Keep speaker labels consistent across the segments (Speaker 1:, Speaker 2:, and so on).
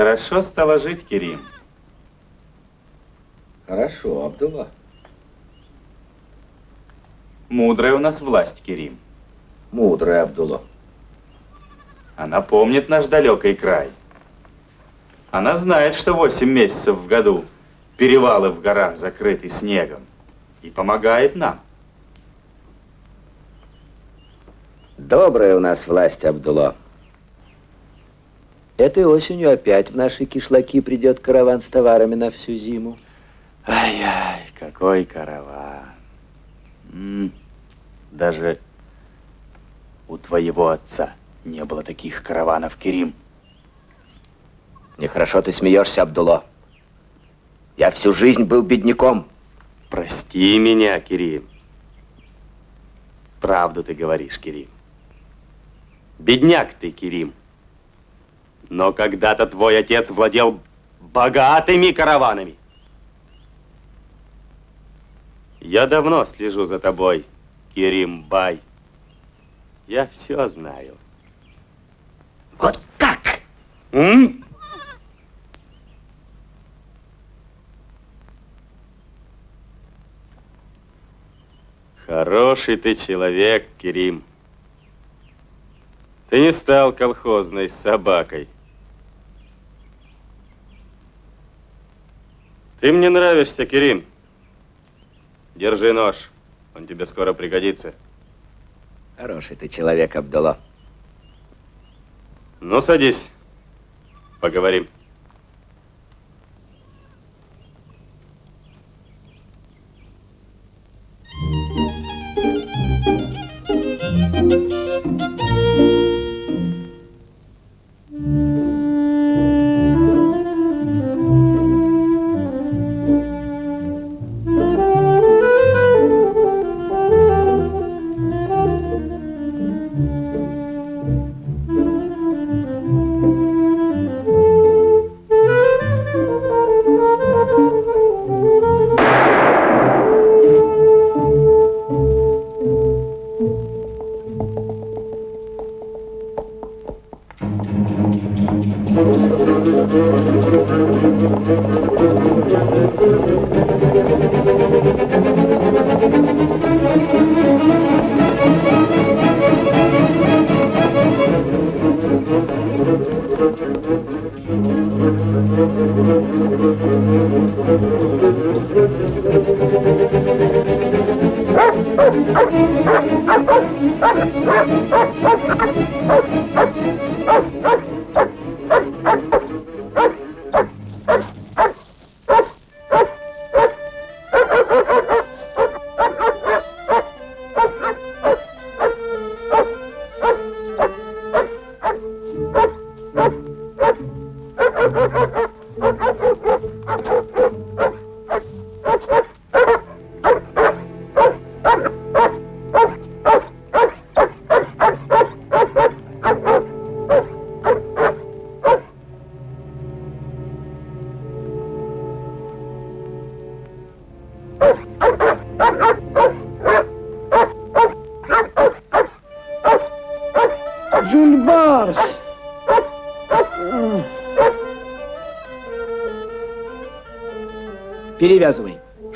Speaker 1: Хорошо стало жить, Керим.
Speaker 2: Хорошо, Абдулла.
Speaker 1: Мудрая у нас власть, Керим.
Speaker 2: Мудрая, Абдулла.
Speaker 1: Она помнит наш далекий край. Она знает, что восемь месяцев в году перевалы в горах закрыты снегом. И помогает нам.
Speaker 2: Добрая у нас власть, Абдулла. Этой осенью опять в наши кишлаки придет караван с товарами на всю зиму.
Speaker 1: Ай-яй, какой караван. М -м, даже у твоего отца не было таких караванов, Керим.
Speaker 2: Нехорошо ты смеешься, Абдулла. Я всю жизнь был бедняком.
Speaker 1: Прости меня, Керим. Правду ты говоришь, Керим. Бедняк ты, Керим. Но когда-то твой отец владел богатыми караванами. Я давно слежу за тобой, Керим Бай. Я все знаю.
Speaker 2: Вот так?
Speaker 1: М? Хороший ты человек, Керим. Ты не стал колхозной собакой. Ты мне нравишься, Керим. Держи нож. Он тебе скоро пригодится.
Speaker 2: Хороший ты человек, Абдулла.
Speaker 1: Ну, садись. Поговорим.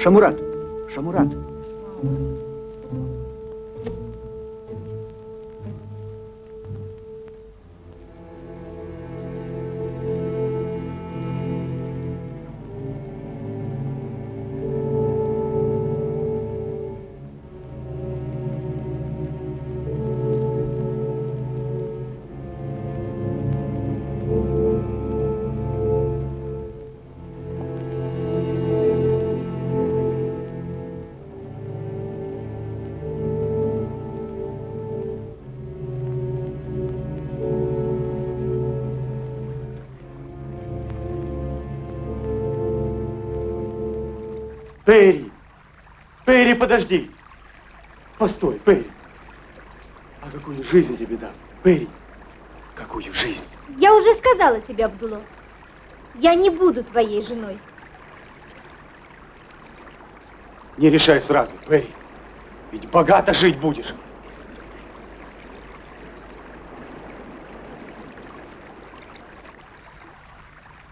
Speaker 3: Перевязывай.
Speaker 4: Перри! Перри, подожди! Постой, Перри! А какую жизнь тебе дам? Перри, какую жизнь?
Speaker 5: Я уже сказала тебе, Абдуло. Я не буду твоей женой.
Speaker 4: Не решай сразу, Перри. Ведь богато жить будешь.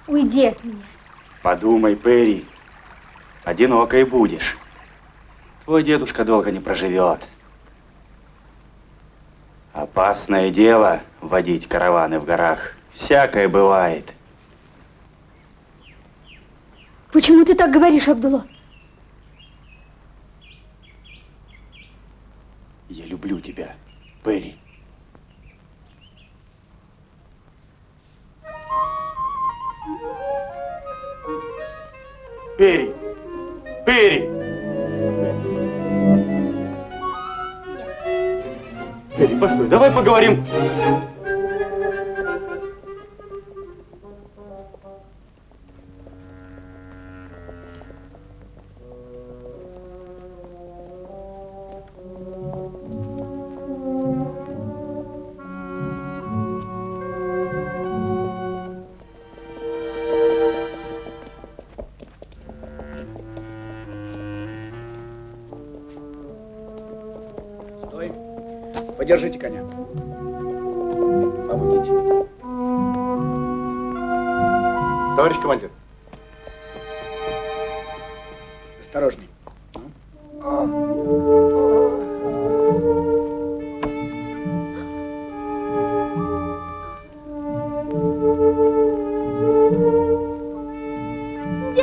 Speaker 5: Уйди от меня.
Speaker 1: Подумай, Перри, одинокой будешь. Твой дедушка долго не проживет. Опасное дело водить караваны в горах. Всякое бывает.
Speaker 5: Почему ты так говоришь, Абдуло?
Speaker 1: Я люблю тебя, Перри. Перри! Перри! Перри, постой, давай поговорим.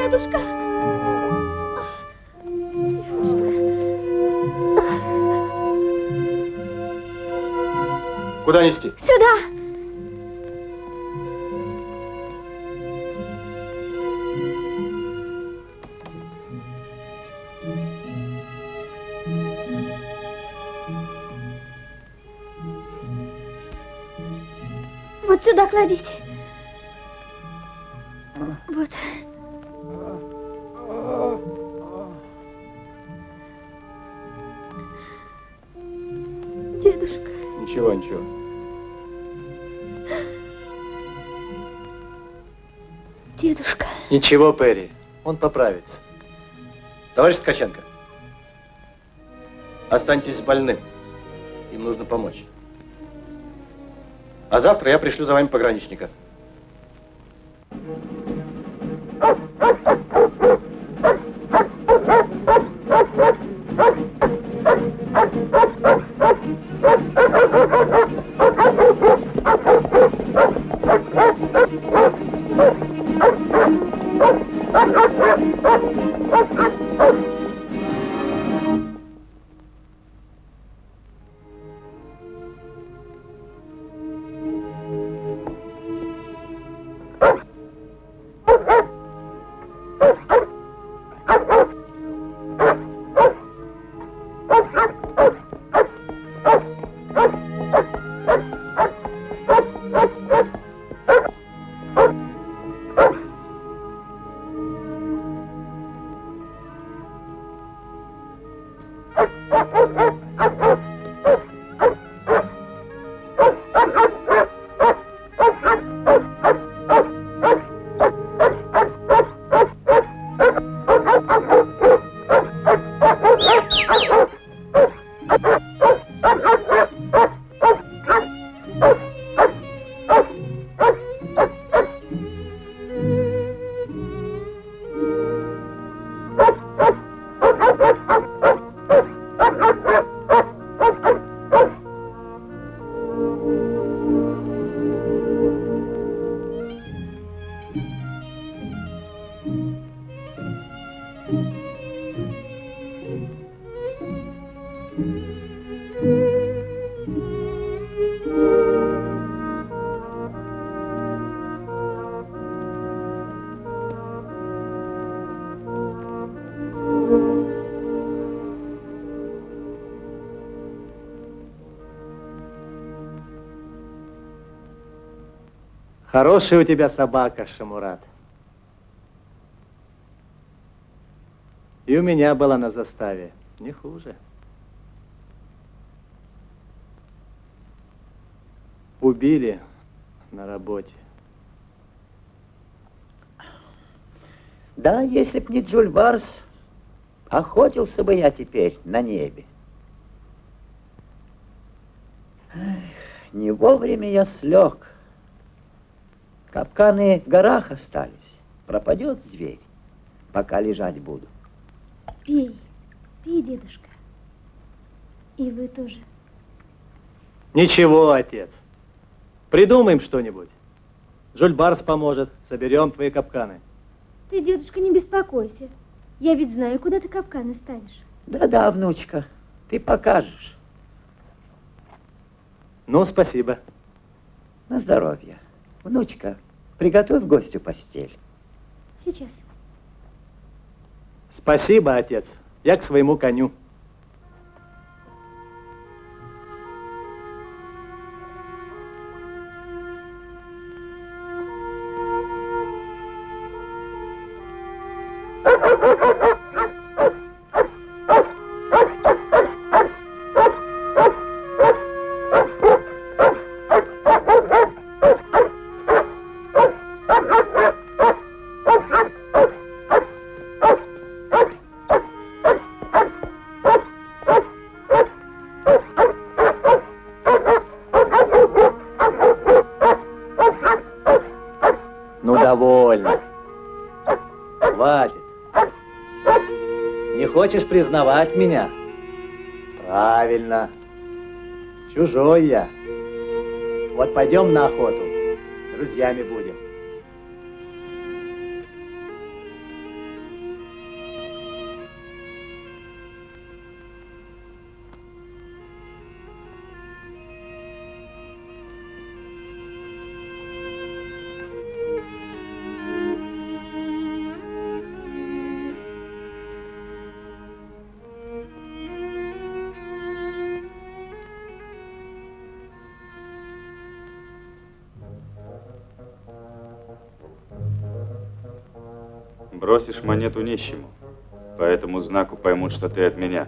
Speaker 5: Дедушка!
Speaker 6: Куда нести?
Speaker 5: Сюда! Вот сюда кладите.
Speaker 6: Ничего,
Speaker 7: Перри, он поправится.
Speaker 8: Товарищ Ткаченко, останьтесь больным. Им нужно помочь. А завтра я пришлю за вами пограничника.
Speaker 7: Хорошая у тебя собака, Шамурат. И у меня была на заставе. Не хуже. Убили на работе.
Speaker 9: Да, если б не Джульбарс, охотился бы я теперь на небе. Эх, не вовремя я слег. Капканы в горах остались. Пропадет зверь, пока лежать буду.
Speaker 5: Пей, пей, дедушка. И вы тоже.
Speaker 7: Ничего, отец. Придумаем что-нибудь. Жульбарс поможет. Соберем твои капканы.
Speaker 5: Ты, дедушка, не беспокойся. Я ведь знаю, куда ты капканы ставишь.
Speaker 9: Да-да, внучка, ты покажешь.
Speaker 7: Ну, спасибо.
Speaker 9: На здоровье. Внучка, приготовь гостю постель.
Speaker 5: Сейчас.
Speaker 7: Спасибо, отец. Я к своему коню. Хочешь признавать меня? Правильно. Чужой я. Вот пойдем на охоту. Друзьями будем.
Speaker 1: Бросишь монету нищему. По этому знаку поймут, что ты от меня.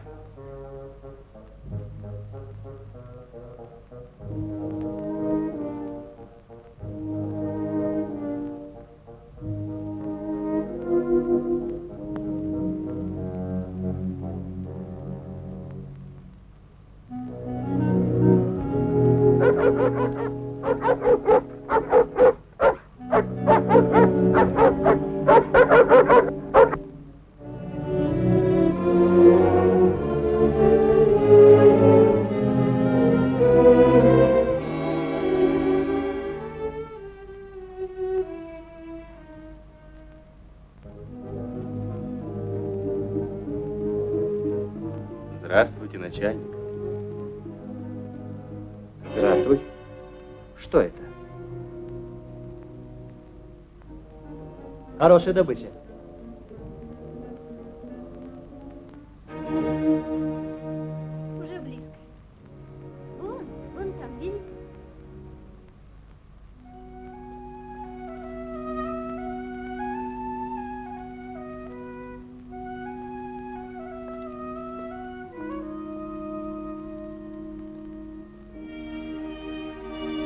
Speaker 7: Хорошая добыча.
Speaker 5: Уже близко. Вон, вон там, видите?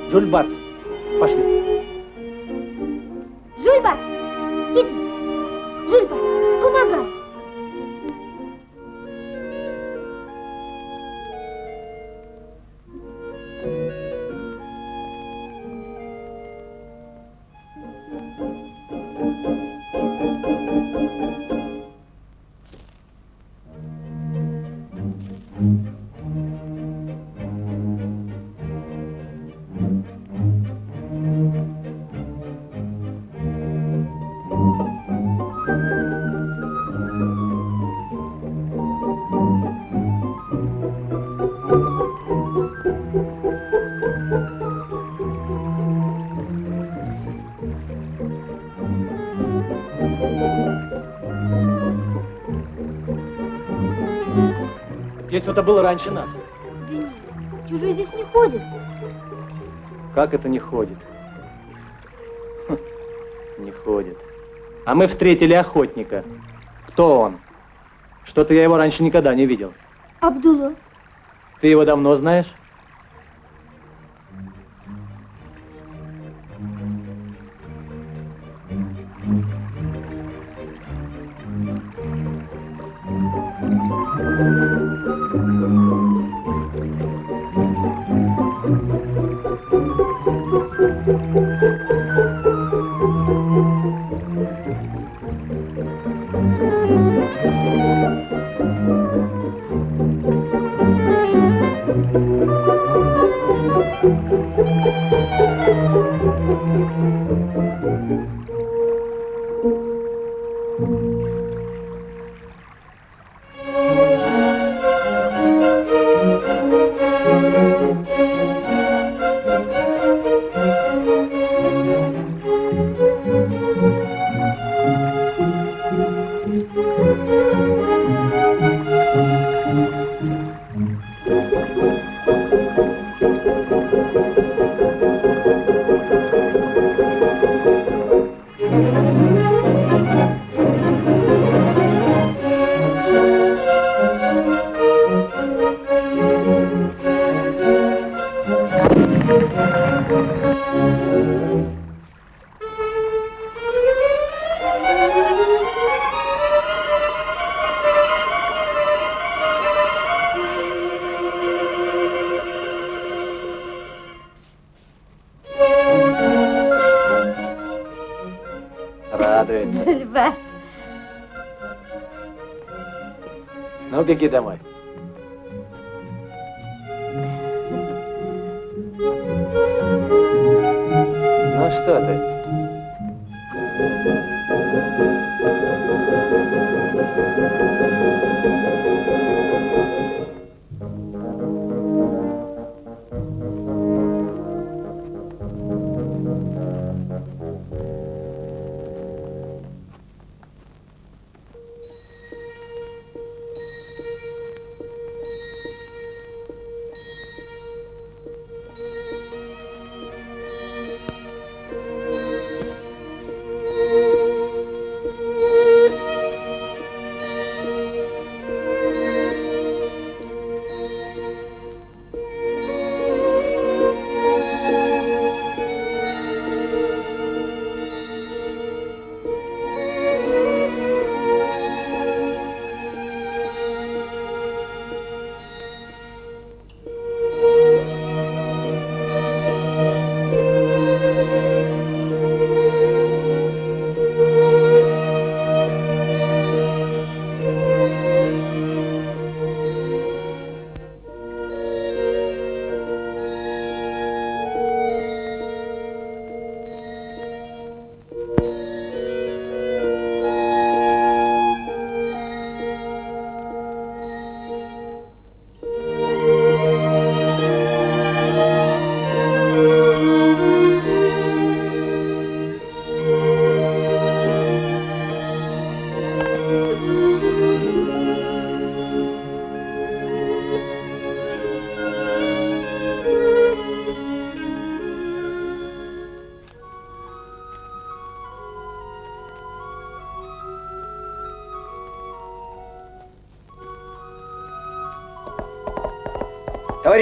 Speaker 7: Жульбарс, пошли. Здесь кто-то был раньше нас.
Speaker 5: Да нет, чужой здесь не ходит.
Speaker 7: Как это не ходит? Хм, не ходит. А мы встретили охотника. Кто он? Что-то я его раньше никогда не видел.
Speaker 5: Абдулла,
Speaker 7: Ты его давно знаешь? Ну, беги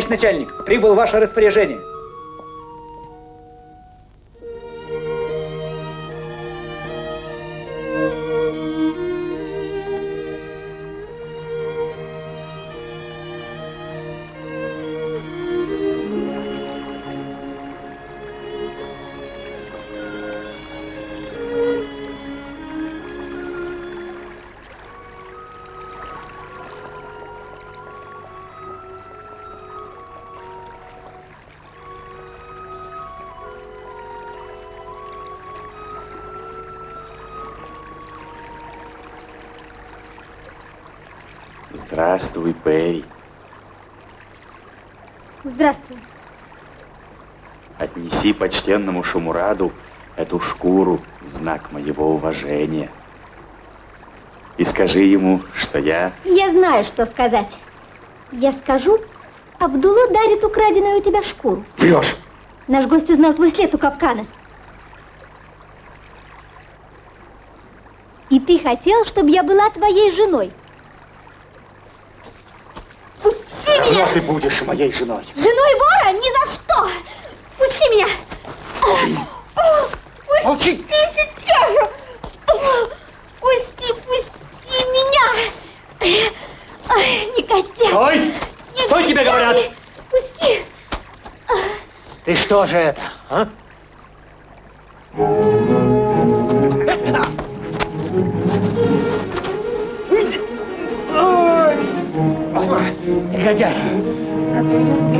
Speaker 3: Товарищ начальник, прибыл ваше распоряжение.
Speaker 1: Здравствуй, Перри.
Speaker 5: здравствуй.
Speaker 1: Отнеси почтенному Шумураду эту шкуру в знак моего уважения. И скажи ему, что я...
Speaker 5: Я знаю, что сказать. Я скажу, Абдулла дарит украденную у тебя шкуру.
Speaker 1: Врешь!
Speaker 5: Наш гость узнал твой след у капкана. И ты хотел, чтобы я была твоей женой. Пусти меня!
Speaker 4: Но ты будешь моей женой.
Speaker 5: Женой вора? Ни за что! Пусти меня!
Speaker 4: Молчи!
Speaker 5: Пусти сейчас же! Пусти, пусти меня! Никотяк!
Speaker 7: Стой! Стой, тебе говорят!
Speaker 5: Пусти!
Speaker 7: Ты что же это, а? Негодяй!
Speaker 4: Thank you.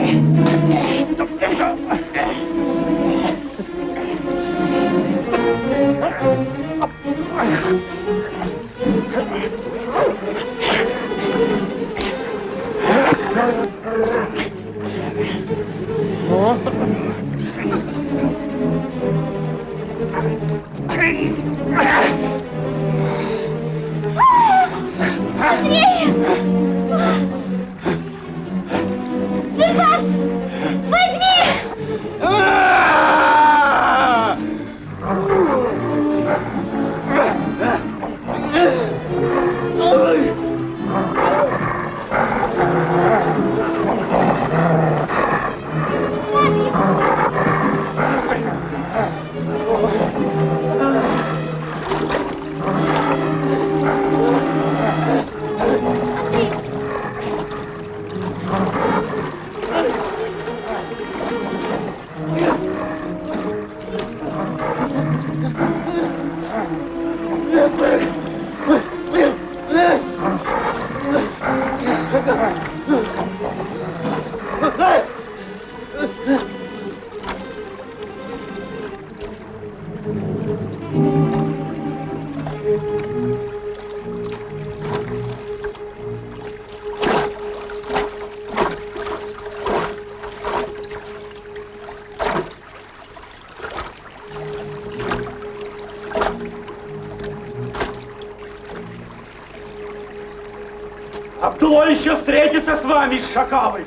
Speaker 4: Встретится с вами, шакалы.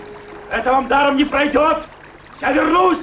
Speaker 4: Это вам даром не пройдет. Я вернусь.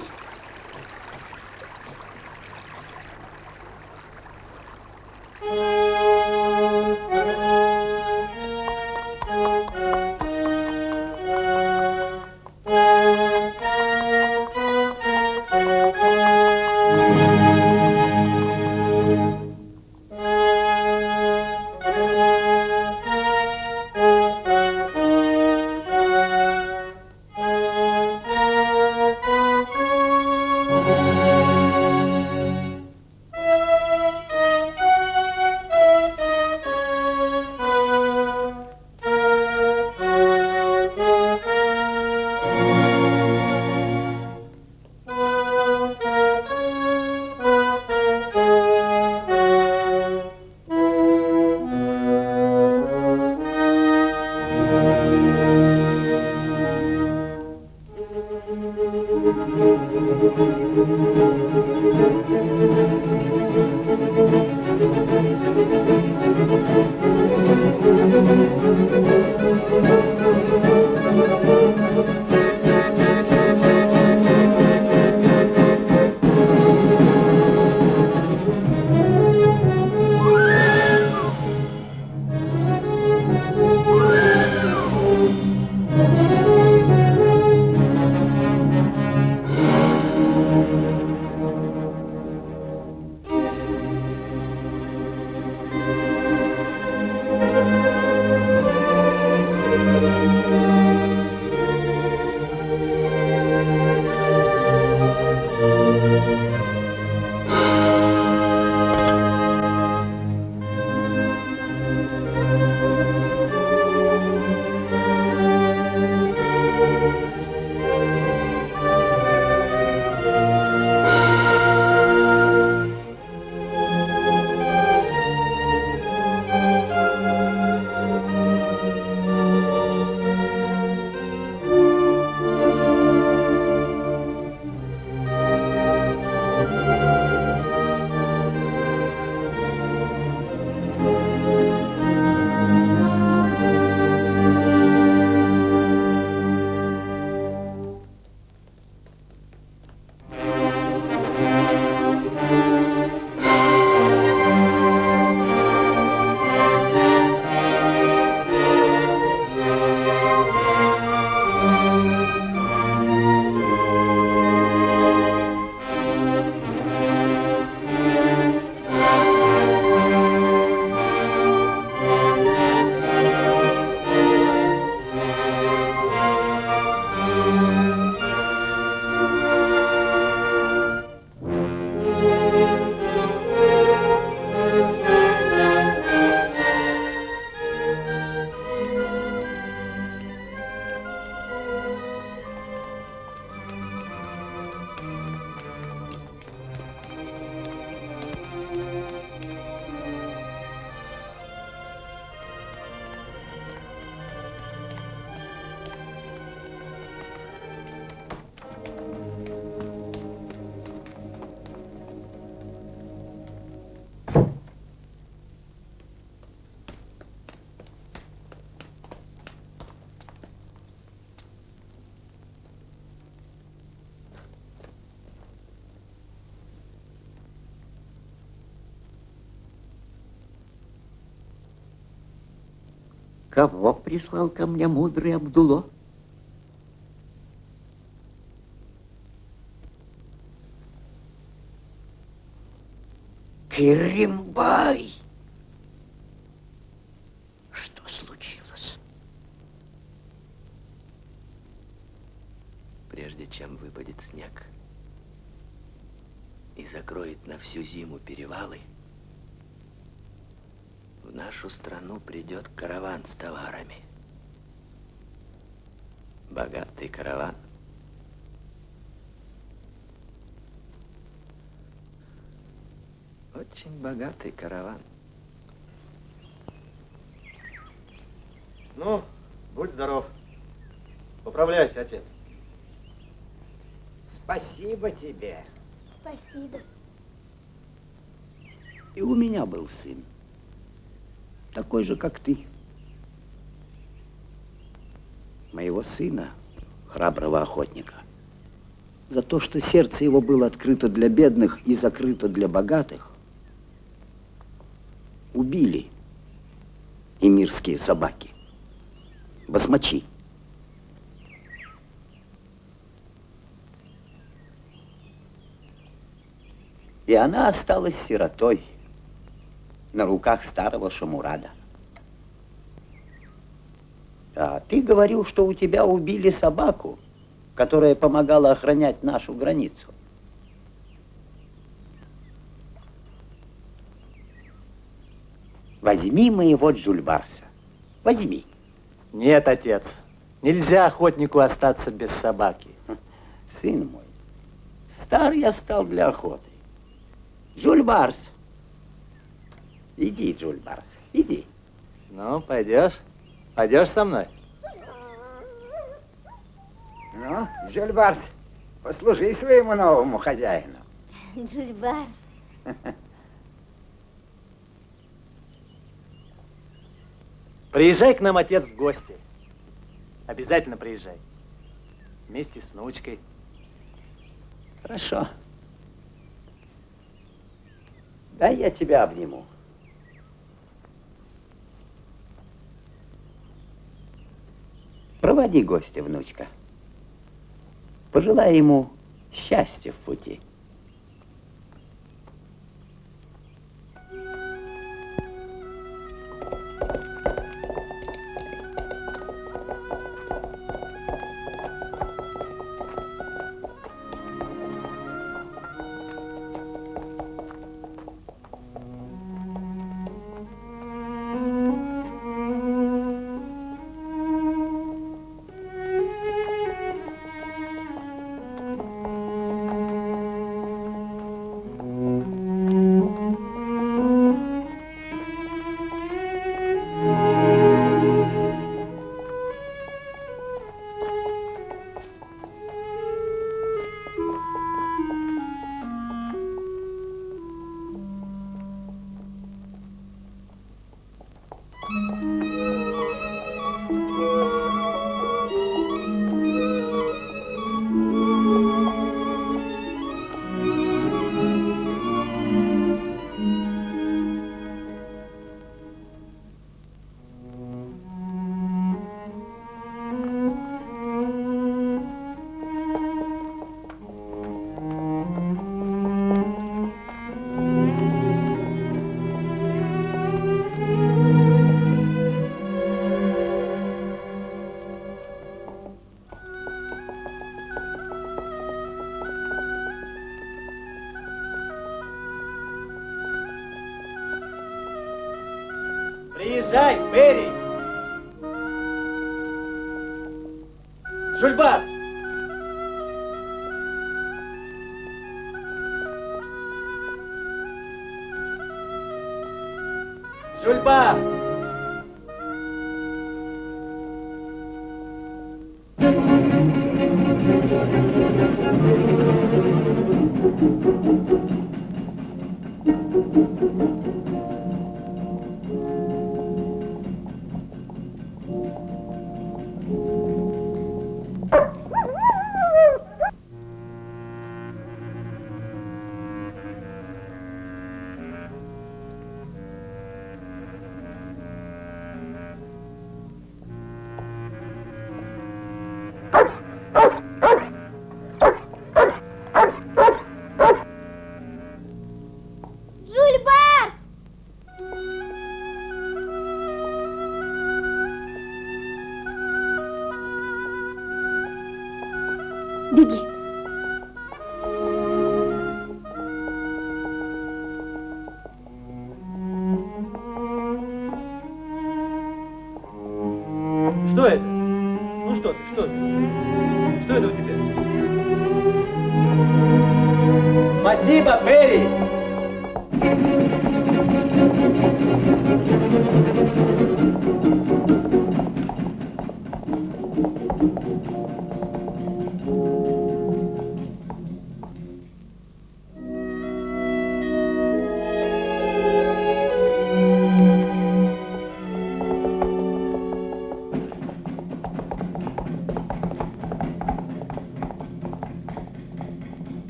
Speaker 10: Кого прислал ко мне мудрый Абдуло? Керимбай! Что случилось?
Speaker 2: Прежде чем выпадет снег и закроет на всю зиму перевалы, нашу страну придет караван с товарами. Богатый караван. Очень богатый караван.
Speaker 8: Ну, будь здоров. Поправляйся, отец.
Speaker 9: Спасибо тебе.
Speaker 5: Спасибо.
Speaker 9: И у меня был сын. Такой же, как ты. Моего сына, храброго охотника, за то, что сердце его было открыто для бедных и закрыто для богатых, убили эмирские собаки, басмачи. И она осталась сиротой на руках старого Шамурада. А ты говорил, что у тебя убили собаку, которая помогала охранять нашу границу. Возьми моего Джульбарса. Возьми.
Speaker 7: Нет, отец. Нельзя охотнику остаться без собаки.
Speaker 9: Сын мой, стар я стал для охоты. Джульбарс. Иди, Джульбарс, иди.
Speaker 7: Ну, пойдешь? Пойдешь со мной?
Speaker 9: Ну, Джульбарс, послужи своему новому хозяину.
Speaker 5: Джульбарс.
Speaker 7: Приезжай к нам, отец, в гости. Обязательно приезжай. Вместе с внучкой.
Speaker 9: Хорошо. Дай я тебя обниму. Проводи гостя, внучка. Пожелай ему счастья в пути.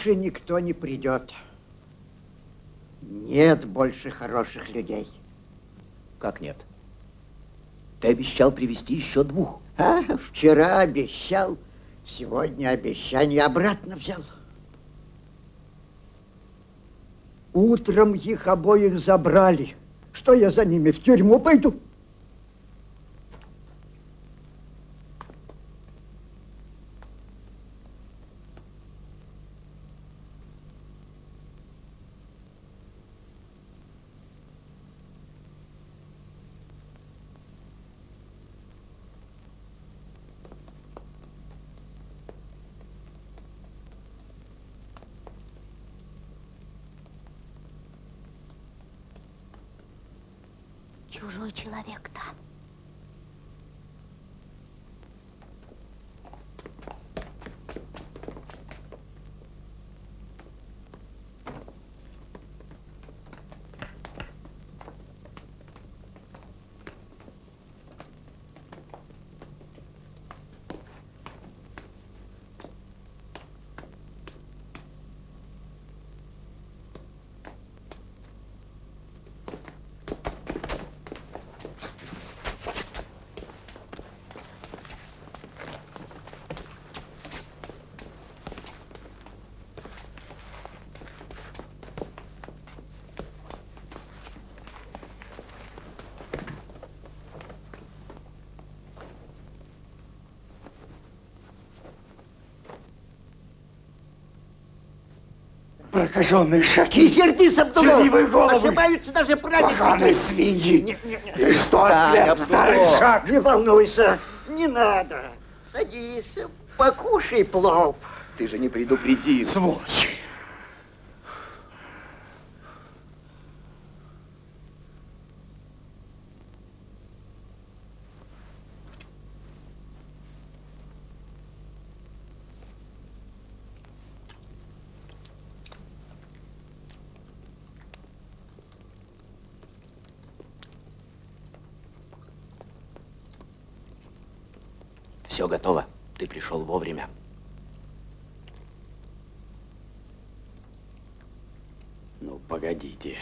Speaker 11: Больше никто не придет. Нет больше хороших людей.
Speaker 2: Как нет? Ты обещал привести еще двух.
Speaker 11: А, вчера обещал, сегодня обещание обратно взял. Утром их обоих забрали. Что я за ними в тюрьму пойду?
Speaker 5: Чужой человек там.
Speaker 4: Прокаженные шаки.
Speaker 11: Не сердись, Абдулов!
Speaker 4: Чернивые головы.
Speaker 11: Ошибаются даже праведники.
Speaker 4: Поганые свиньи.
Speaker 11: Не, не, не.
Speaker 4: Ты что,
Speaker 11: Абдулов.
Speaker 4: старый шаг?
Speaker 11: Не волнуйся, не надо. Садись, покушай плов.
Speaker 2: Ты же не предупредил.
Speaker 4: Сволочи.
Speaker 2: Все готово. Ты пришел вовремя. Ну, погодите,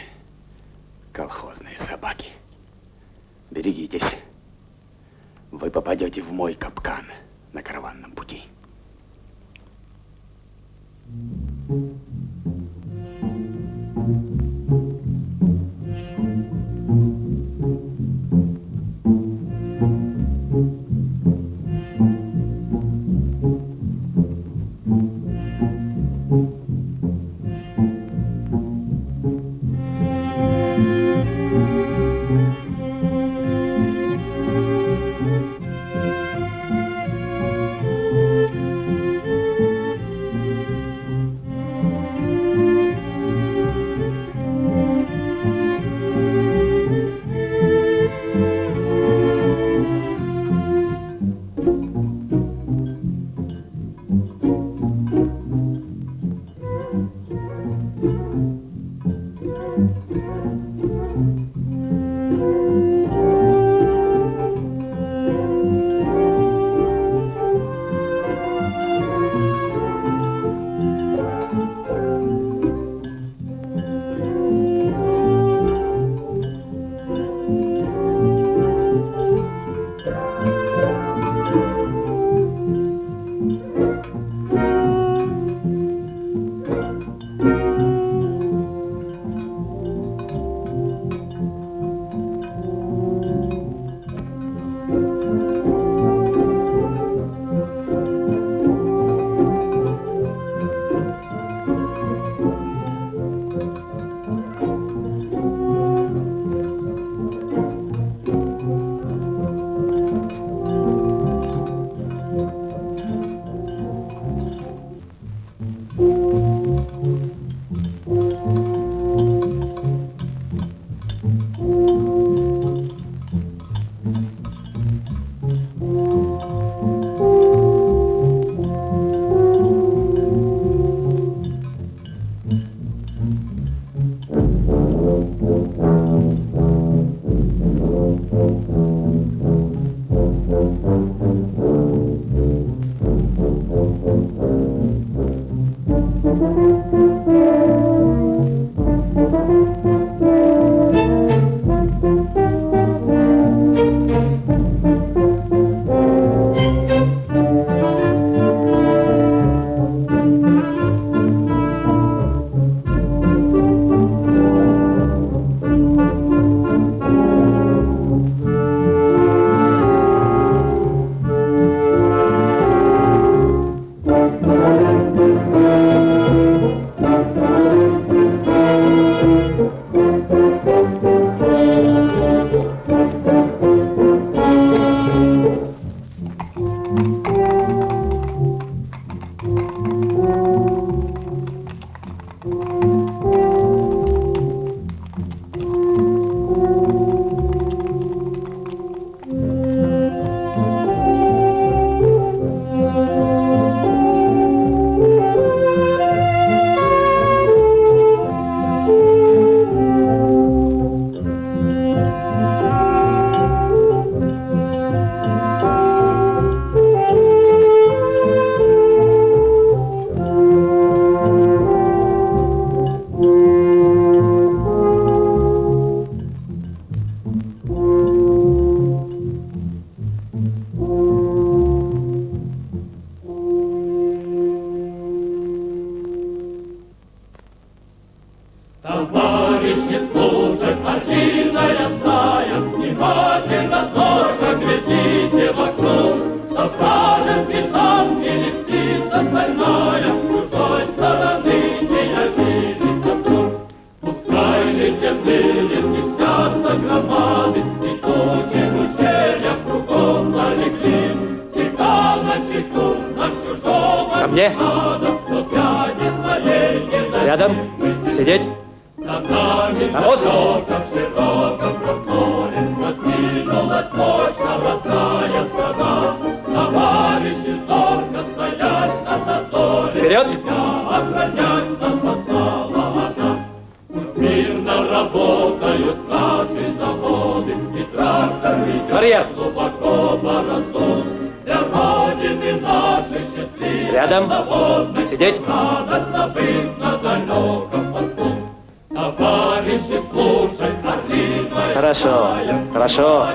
Speaker 2: колхозные собаки. Берегитесь. Вы попадете в мой капкан
Speaker 12: хорошо.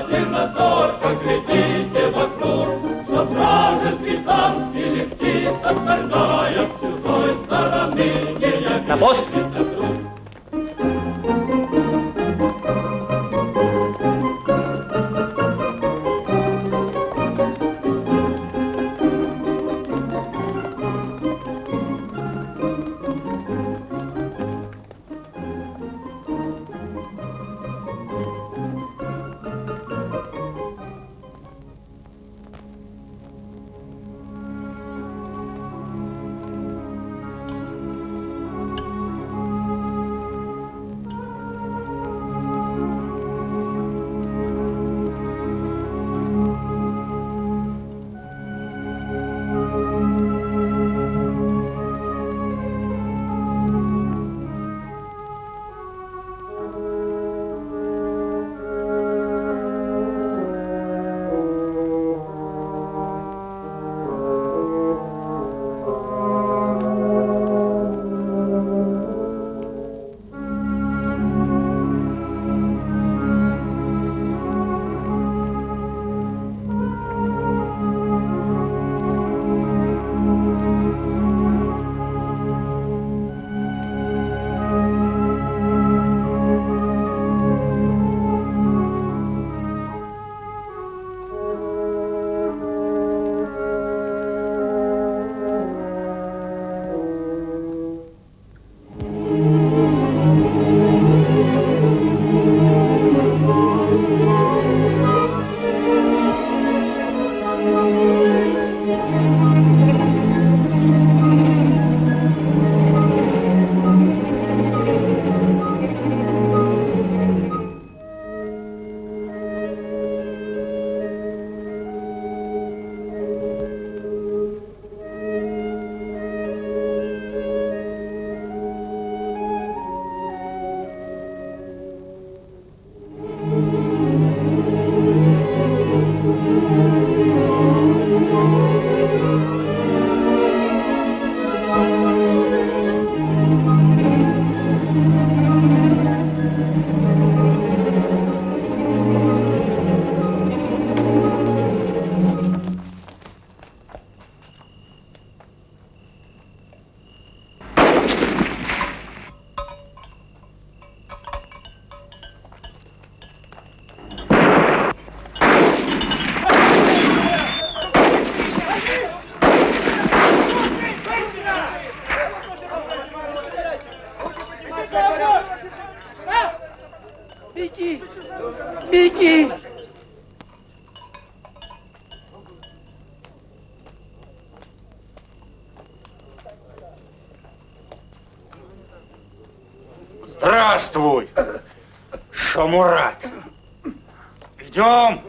Speaker 4: Идем.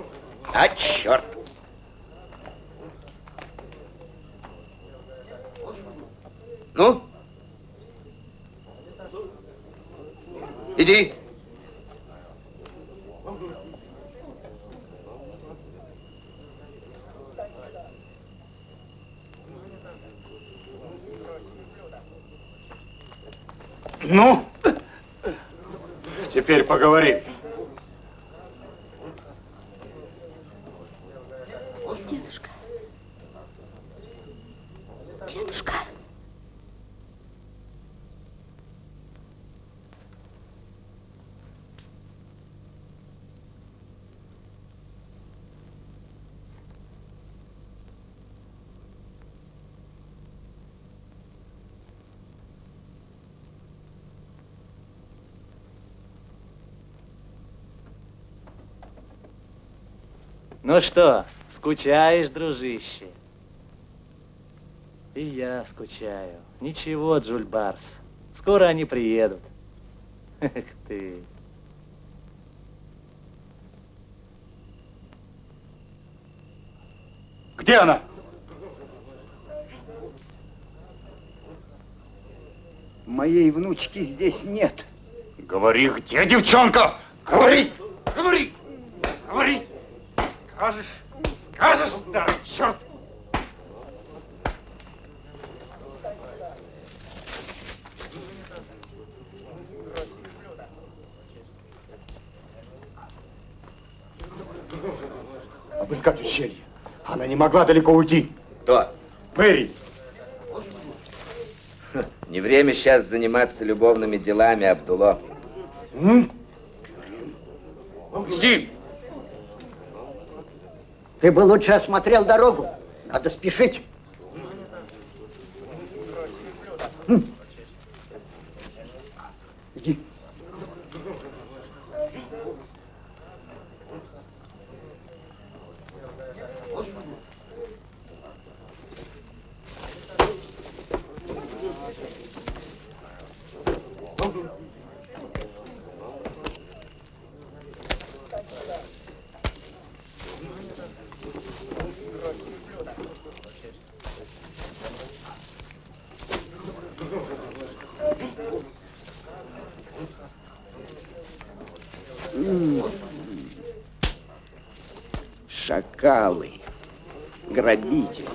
Speaker 2: А, черт! Ну? Иди.
Speaker 4: Ну, теперь поговорим.
Speaker 12: Ну что, скучаешь, дружище?
Speaker 7: И я скучаю. Ничего, Джульбарс. Скоро они приедут. Эх ты.
Speaker 4: Где она?
Speaker 9: Моей внучки здесь нет.
Speaker 4: Говори, где девчонка? Говори! Говори! Говори! Скажешь, скажешь, старый черт! Обыскать ущелье. Она не могла далеко уйти.
Speaker 2: Кто?
Speaker 4: Перри.
Speaker 2: Не время сейчас заниматься любовными делами, Абдуло.
Speaker 4: Жди.
Speaker 9: Ты бы лучше осмотрел дорогу. Надо спешить.
Speaker 8: Шакалы, грабители.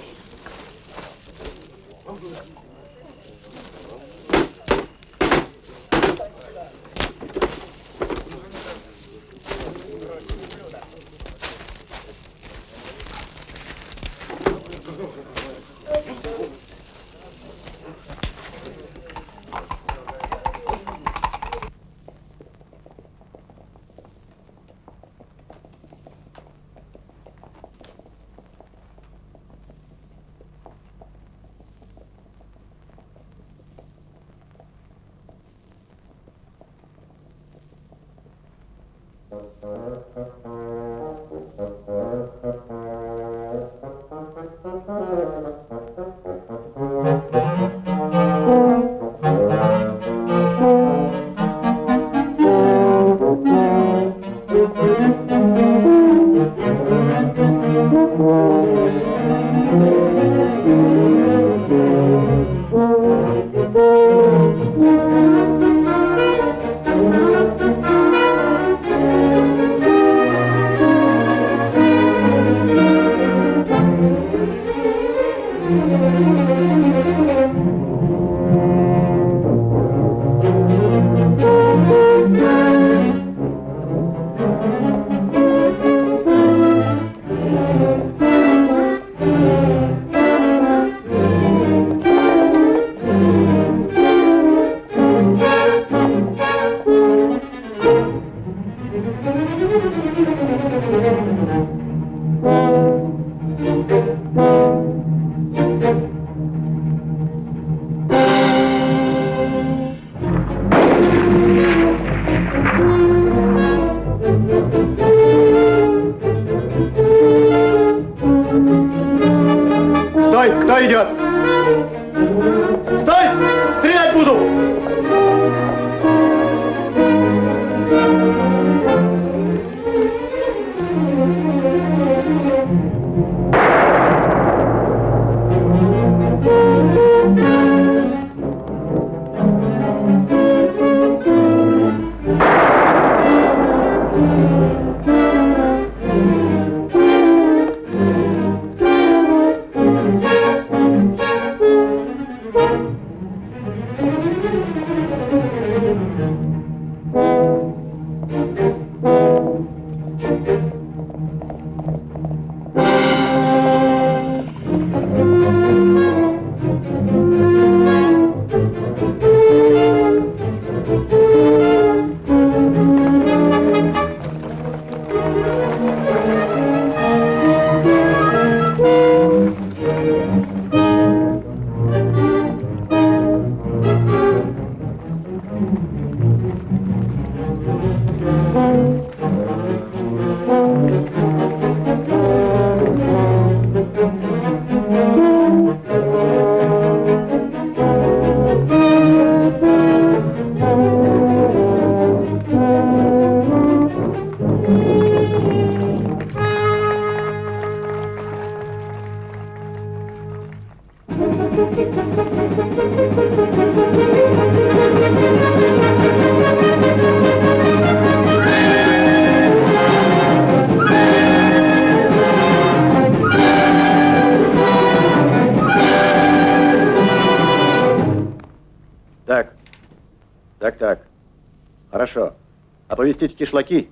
Speaker 8: Оповестите кишлаки.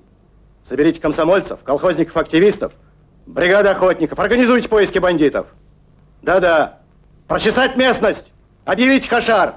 Speaker 8: Соберите комсомольцев, колхозников, активистов, бригады охотников. Организуйте поиски бандитов. Да-да. Прочесать местность. Объявить хашар.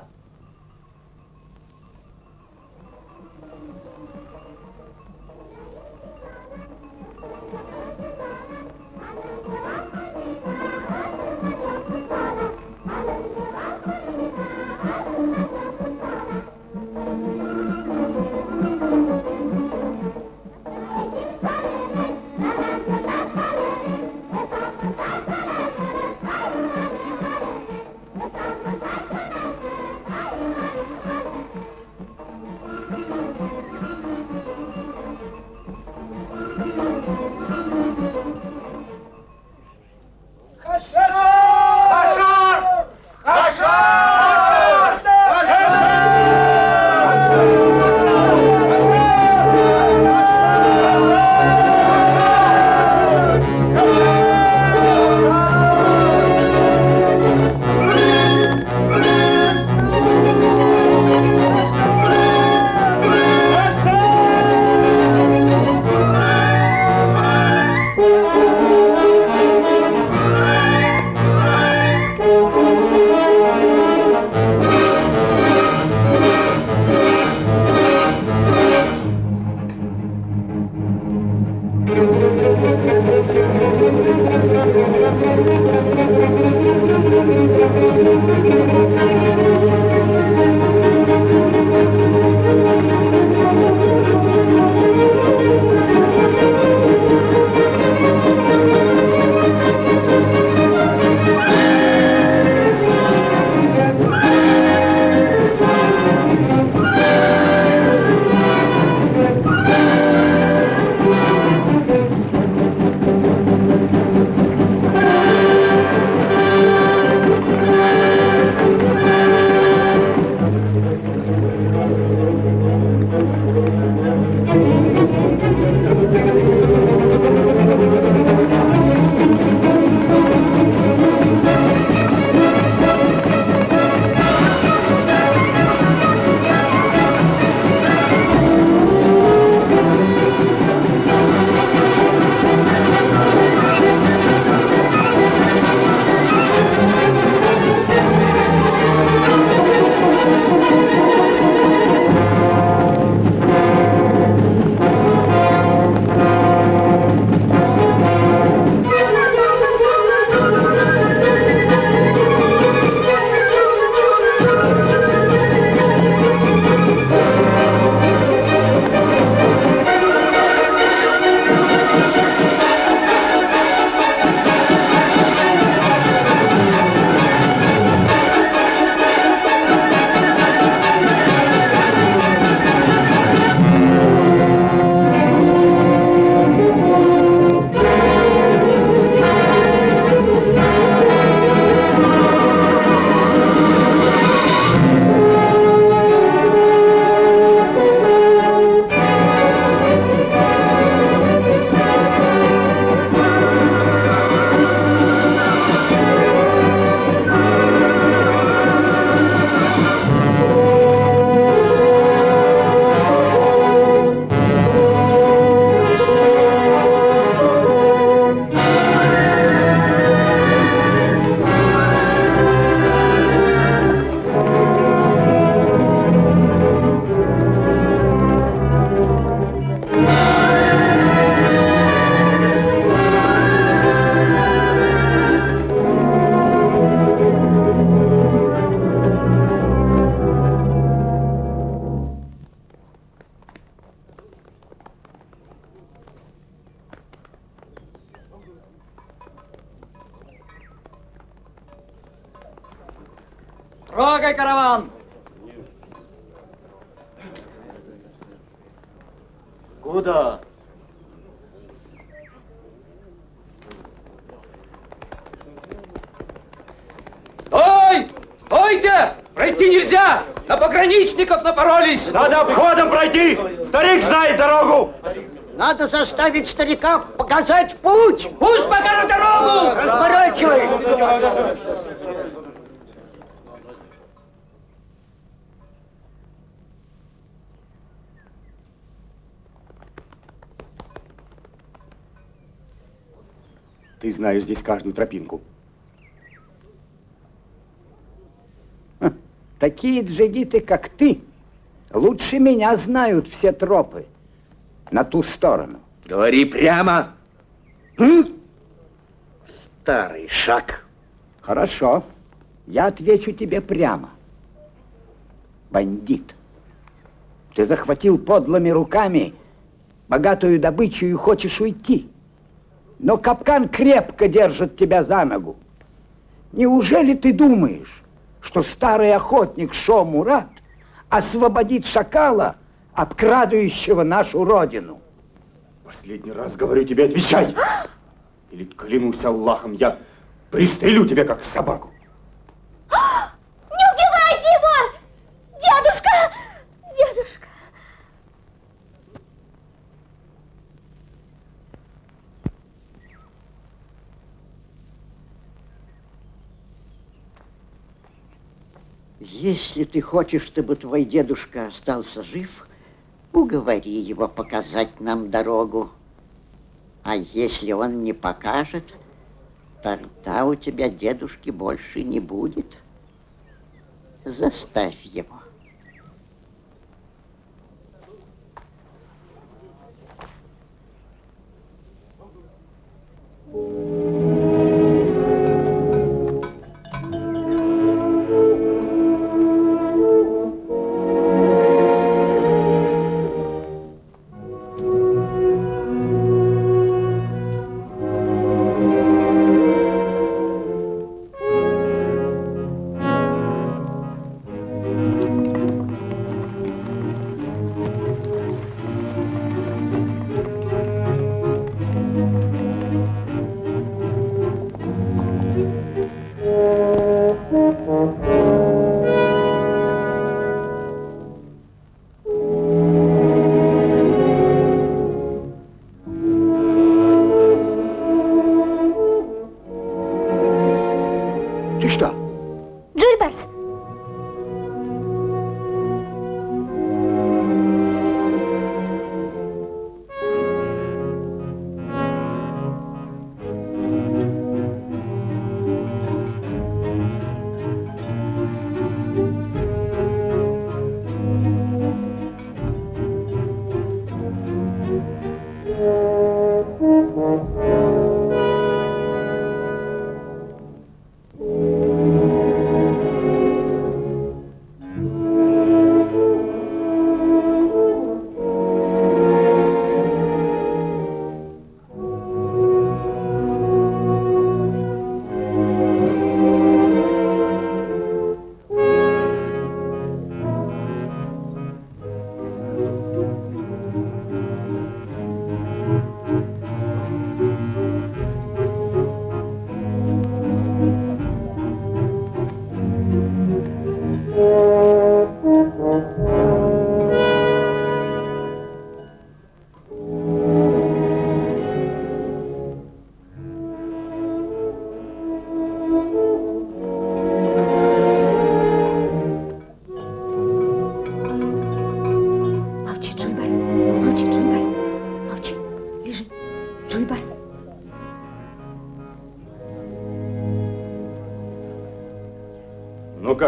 Speaker 13: Стойте! Пройти нельзя! На пограничников напоролись!
Speaker 4: Надо обходом пройти! Старик знает дорогу!
Speaker 11: Надо заставить старика показать путь!
Speaker 13: Пусть покажет дорогу!
Speaker 11: Разворачивай!
Speaker 4: Ты знаешь здесь каждую тропинку.
Speaker 9: Такие джигиты, как ты, лучше меня знают все тропы на ту сторону.
Speaker 2: Говори прямо.
Speaker 9: М?
Speaker 2: Старый шаг.
Speaker 9: Хорошо. Я отвечу тебе прямо. Бандит. Ты захватил подлыми руками богатую добычу и хочешь уйти. Но капкан крепко держит тебя за ногу. Неужели ты думаешь, что старый охотник Шо Мурат освободит шакала, обкрадывающего нашу родину?
Speaker 4: Последний раз говорю тебе, отвечай! Или клянусь Аллахом, я пристрелю тебя, как собаку.
Speaker 11: Если ты хочешь, чтобы твой дедушка остался жив, уговори его показать нам дорогу. А если он не покажет, тогда у тебя дедушки больше не будет. Заставь его.
Speaker 9: Ты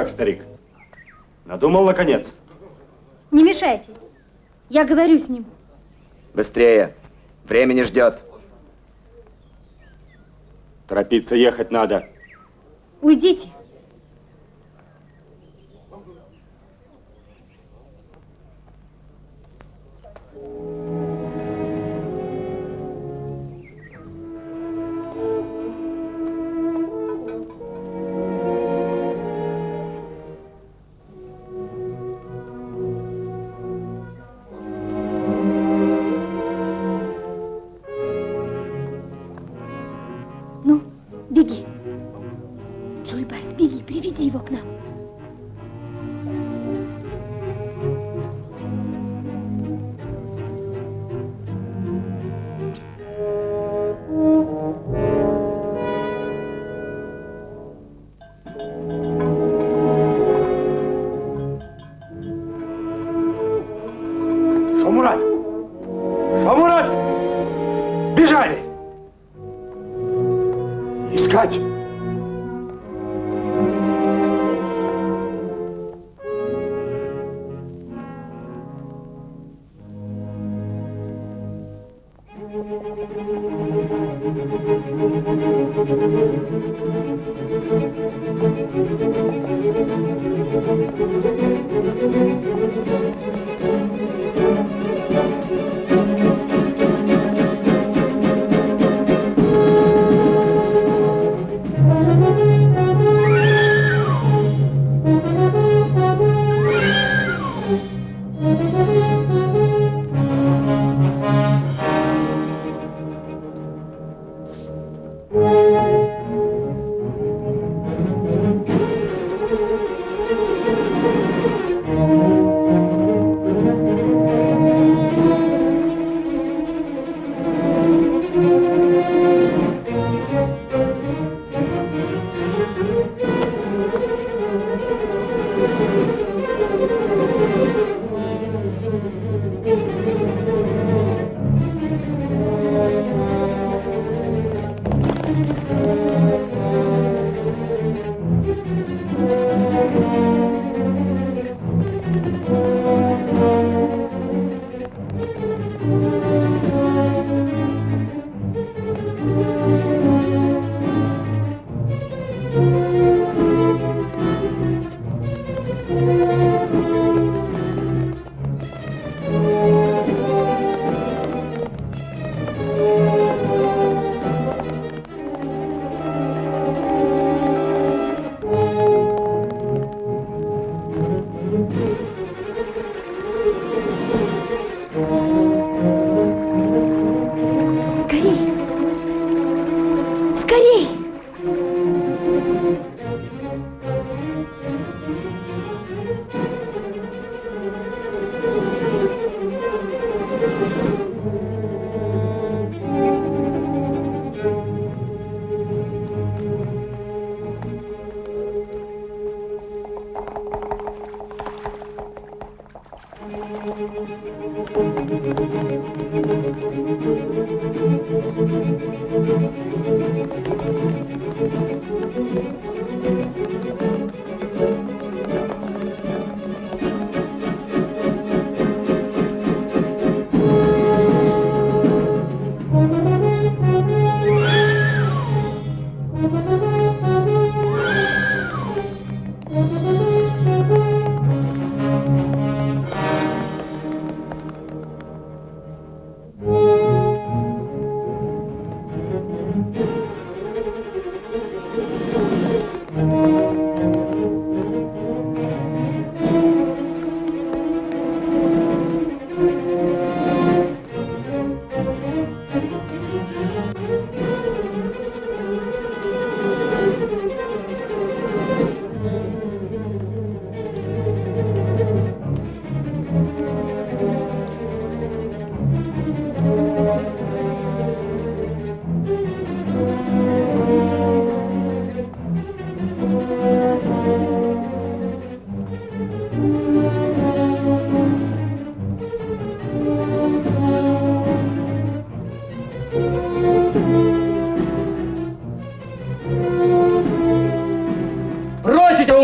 Speaker 4: как, старик? Надумал, наконец?
Speaker 5: Не мешайте. Я говорю с ним.
Speaker 14: Быстрее. Время не ждет.
Speaker 4: Торопиться ехать надо.
Speaker 5: Уйдите.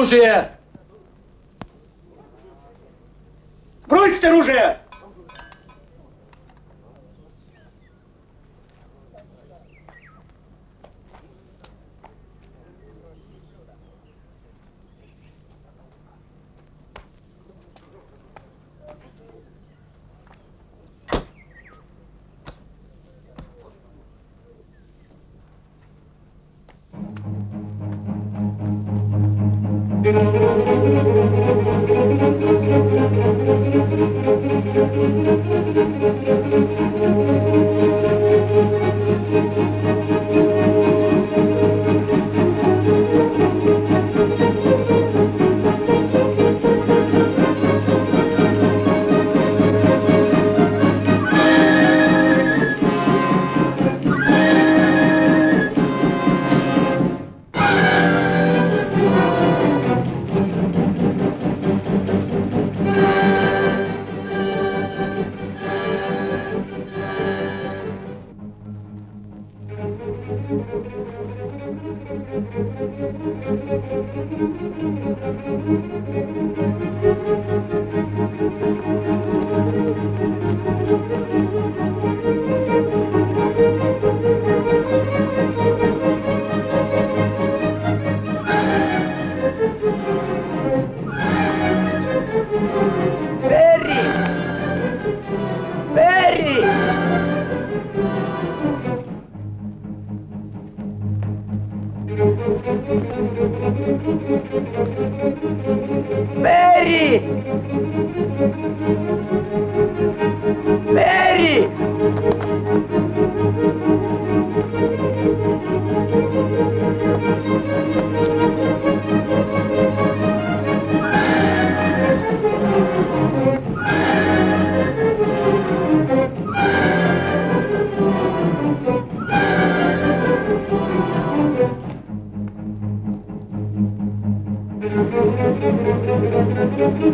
Speaker 13: оружие!
Speaker 5: Иди,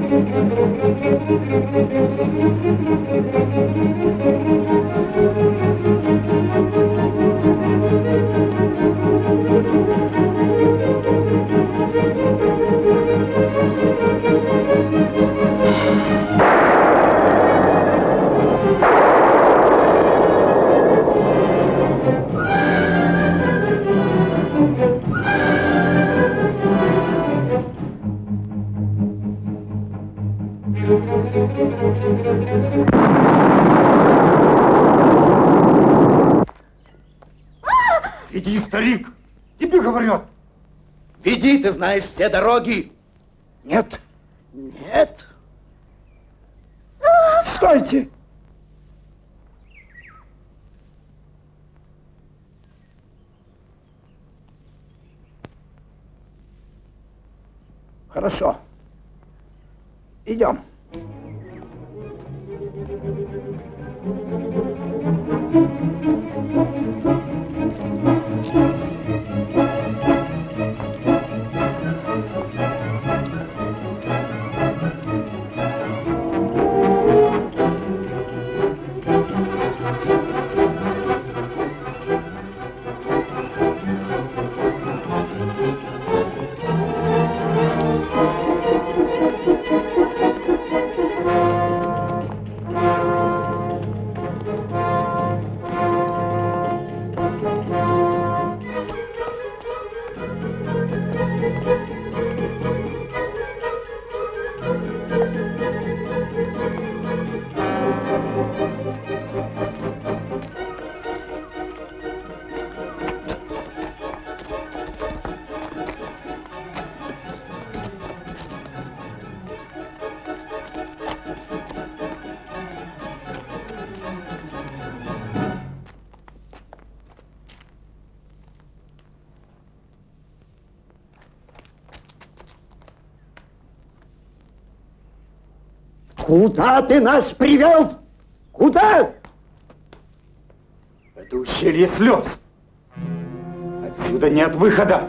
Speaker 9: дороги.
Speaker 5: Куда ты нас привел? Куда? Это ущелье слез. Отсюда нет выхода.